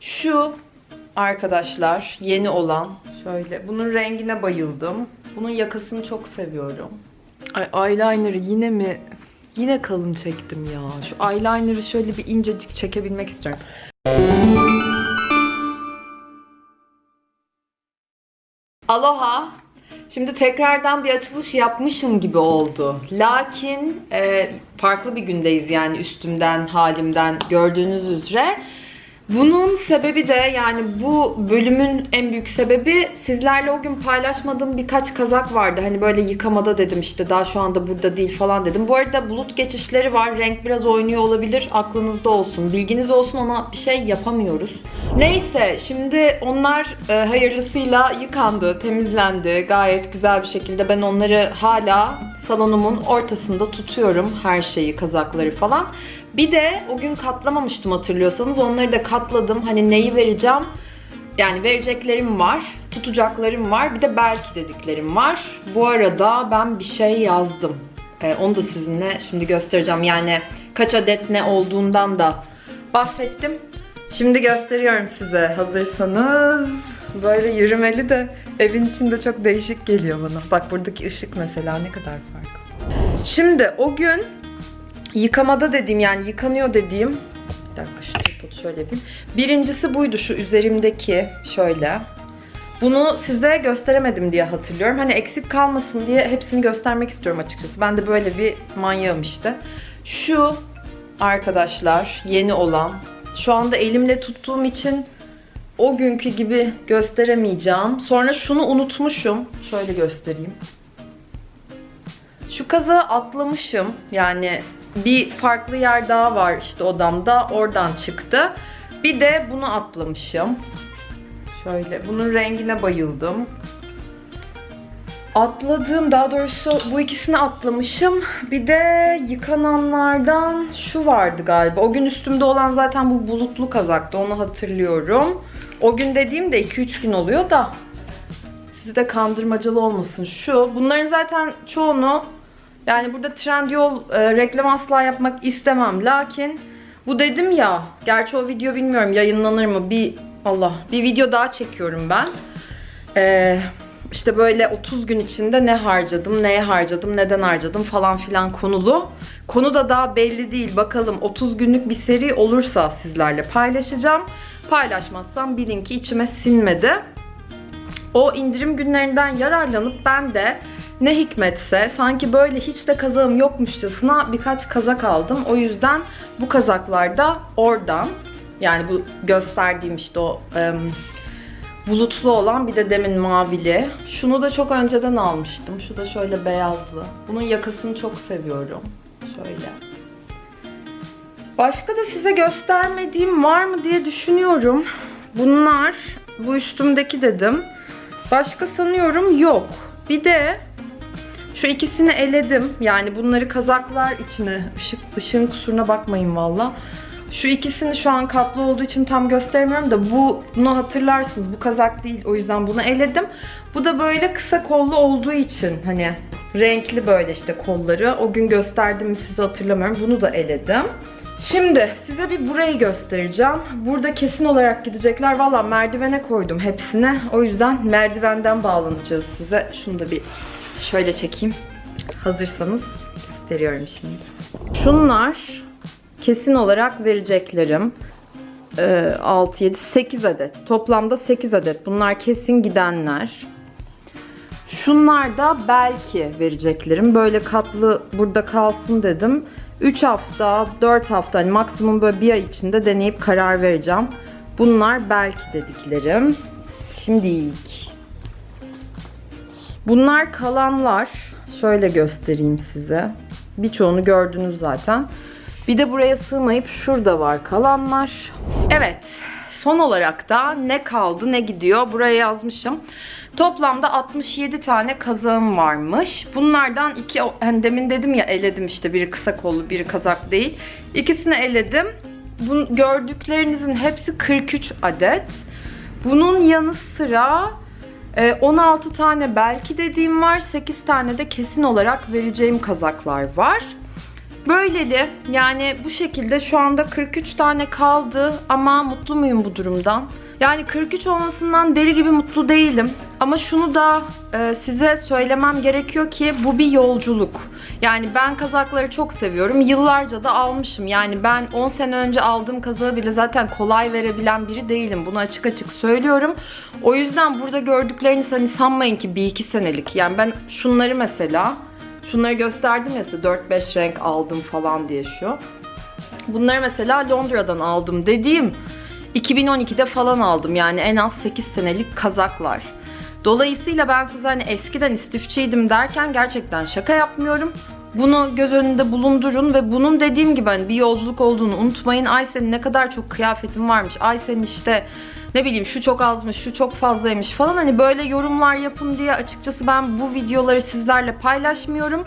Şu arkadaşlar yeni olan şöyle bunun rengine bayıldım. Bunun yakasını çok seviyorum. Ay eyeliner'ı yine mi yine kalın çektim ya. Şu eyeliner'ı şöyle bir incecik çekebilmek istiyorum. Aloha. Şimdi tekrardan bir açılış yapmışım gibi oldu. Lakin e, farklı bir gündeyiz yani üstümden, halimden gördüğünüz üzere. Bunun sebebi de yani bu bölümün en büyük sebebi sizlerle o gün paylaşmadığım birkaç kazak vardı. Hani böyle yıkamada dedim işte daha şu anda burada değil falan dedim. Bu arada bulut geçişleri var. Renk biraz oynuyor olabilir. Aklınızda olsun. Bilginiz olsun ona bir şey yapamıyoruz. Neyse şimdi onlar e, hayırlısıyla yıkandı, temizlendi. Gayet güzel bir şekilde ben onları hala salonumun ortasında tutuyorum. Her şeyi, kazakları falan. Bir de o gün katlamamıştım hatırlıyorsanız. Onları da katladım. Hani neyi vereceğim? Yani vereceklerim var, tutacaklarım var, bir de belki dediklerim var. Bu arada ben bir şey yazdım. Ee, onu da sizinle şimdi göstereceğim. Yani kaç adet ne olduğundan da bahsettim. Şimdi gösteriyorum size. Hazırsanız böyle yürümeli de evin içinde çok değişik geliyor bana. Bak buradaki ışık mesela ne kadar farklı. Şimdi o gün yıkamada dediğim yani yıkanıyor dediğim bir dakika şu tripodu şöyle yapayım. Birincisi buydu şu üzerimdeki şöyle. Bunu size gösteremedim diye hatırlıyorum. Hani eksik kalmasın diye hepsini göstermek istiyorum açıkçası. Ben de böyle bir manyağım işte. Şu arkadaşlar yeni olan. Şu anda elimle tuttuğum için o günkü gibi gösteremeyeceğim. Sonra şunu unutmuşum. Şöyle göstereyim. Şu kazağı atlamışım. Yani bir farklı yer daha var işte odamda. Oradan çıktı. Bir de bunu atlamışım. Şöyle bunun rengine bayıldım. Atladığım daha doğrusu bu ikisini atlamışım. Bir de yıkananlardan şu vardı galiba. O gün üstümde olan zaten bu bulutlu kazaktı. Onu hatırlıyorum. O gün dediğim de 2-3 gün oluyor da sizi de kandırmacalı olmasın. Şu. Bunların zaten çoğunu yani burada Trendyol e, reklam asla yapmak istemem. Lakin bu dedim ya. Gerçi o video bilmiyorum yayınlanır mı. Bir Allah bir video daha çekiyorum ben. Eee işte böyle 30 gün içinde ne harcadım, neye harcadım, neden harcadım falan filan konulu. Konu da daha belli değil. Bakalım 30 günlük bir seri olursa sizlerle paylaşacağım. Paylaşmazsam bilin ki içime sinmedi. O indirim günlerinden yararlanıp ben de ne hikmetse sanki böyle hiç de kazağım yokmuşçasına birkaç kazak aldım. O yüzden bu kazaklar da oradan yani bu gösterdiğim işte o ım, bulutlu olan bir de demin mavili. Şunu da çok önceden almıştım. Şu da şöyle beyazlı. Bunun yakasını çok seviyorum. Şöyle. Başka da size göstermediğim var mı diye düşünüyorum. Bunlar bu üstümdeki dedim. Başka sanıyorum yok. Bir de şu ikisini eledim. Yani bunları kazaklar içine. Işık, ışığın kusuruna bakmayın valla. Şu ikisini şu an katlı olduğu için tam göstermiyorum da bu bunu hatırlarsınız. Bu kazak değil. O yüzden bunu eledim. Bu da böyle kısa kollu olduğu için hani renkli böyle işte kolları. O gün gösterdim mi size hatırlamıyorum. Bunu da eledim. Şimdi size bir burayı göstereceğim. Burada kesin olarak gidecekler. Valla merdivene koydum hepsine. O yüzden merdivenden bağlanacağız size. Şunu da bir şöyle çekeyim. Hazırsanız gösteriyorum şimdi. Şunlar kesin olarak vereceklerim. Ee, 6, 7, 8 adet. Toplamda 8 adet. Bunlar kesin gidenler. Şunlar da belki vereceklerim. Böyle katlı burada kalsın dedim. 3 hafta, 4 hafta hani maksimum böyle bir ay içinde deneyip karar vereceğim. Bunlar belki dediklerim. Şimdi ilk. Bunlar kalanlar. Şöyle göstereyim size. Birçoğunu gördünüz zaten. Bir de buraya sığmayıp şurada var kalanlar. Evet. Son olarak da ne kaldı ne gidiyor buraya yazmışım. Toplamda 67 tane kazağım varmış. Bunlardan iki, hani demin dedim ya eledim işte biri kısa kollu biri kazak değil. İkisini eledim. Bu gördüklerinizin hepsi 43 adet. Bunun yanı sıra e, 16 tane belki dediğim var. 8 tane de kesin olarak vereceğim kazaklar var. Böyleli yani bu şekilde şu anda 43 tane kaldı ama mutlu muyum bu durumdan? Yani 43 olmasından deli gibi mutlu değilim. Ama şunu da e, size söylemem gerekiyor ki bu bir yolculuk. Yani ben kazakları çok seviyorum. Yıllarca da almışım. Yani ben 10 sene önce aldığım kazağı bile zaten kolay verebilen biri değilim. Bunu açık açık söylüyorum. O yüzden burada gördükleriniz hani sanmayın ki bir iki senelik. Yani ben şunları mesela Şunları gösterdim ya size 4-5 renk aldım falan diye şu. Bunları mesela Londra'dan aldım dediğim 2012'de falan aldım yani en az 8 senelik kazaklar. Dolayısıyla ben size hani eskiden istifçiydim derken gerçekten şaka yapmıyorum. Bunu göz önünde bulundurun ve bunun dediğim gibi hani bir yolculuk olduğunu unutmayın. Ay senin ne kadar çok kıyafetin varmış. Ay senin işte ne bileyim şu çok azmış, şu çok fazlaymış falan hani böyle yorumlar yapın diye açıkçası ben bu videoları sizlerle paylaşmıyorum.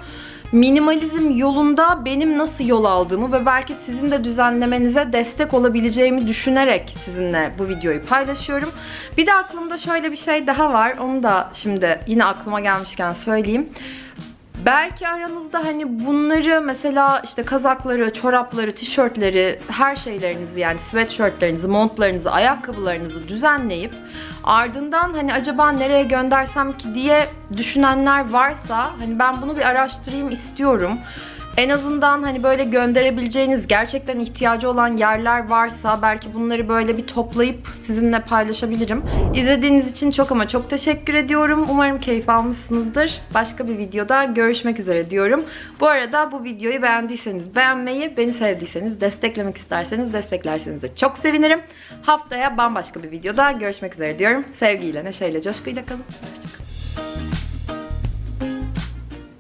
Minimalizm yolunda benim nasıl yol aldığımı ve belki sizin de düzenlemenize destek olabileceğimi düşünerek sizinle bu videoyu paylaşıyorum. Bir de aklımda şöyle bir şey daha var. Onu da şimdi yine aklıma gelmişken söyleyeyim. Belki aranızda hani bunları mesela işte kazakları, çorapları, tişörtleri, her şeylerinizi yani sweatshirtlerinizi, montlarınızı, ayakkabılarınızı düzenleyip ardından hani acaba nereye göndersem ki diye düşünenler varsa hani ben bunu bir araştırayım istiyorum. En azından hani böyle gönderebileceğiniz gerçekten ihtiyacı olan yerler varsa belki bunları böyle bir toplayıp sizinle paylaşabilirim. İzlediğiniz için çok ama çok teşekkür ediyorum. Umarım keyif almışsınızdır. Başka bir videoda görüşmek üzere diyorum. Bu arada bu videoyu beğendiyseniz beğenmeyi, beni sevdiyseniz, desteklemek isterseniz desteklerseniz de çok sevinirim. Haftaya bambaşka bir videoda görüşmek üzere diyorum. Sevgiyle, neşeyle, coşkuyla kalın. Hoşçakalın.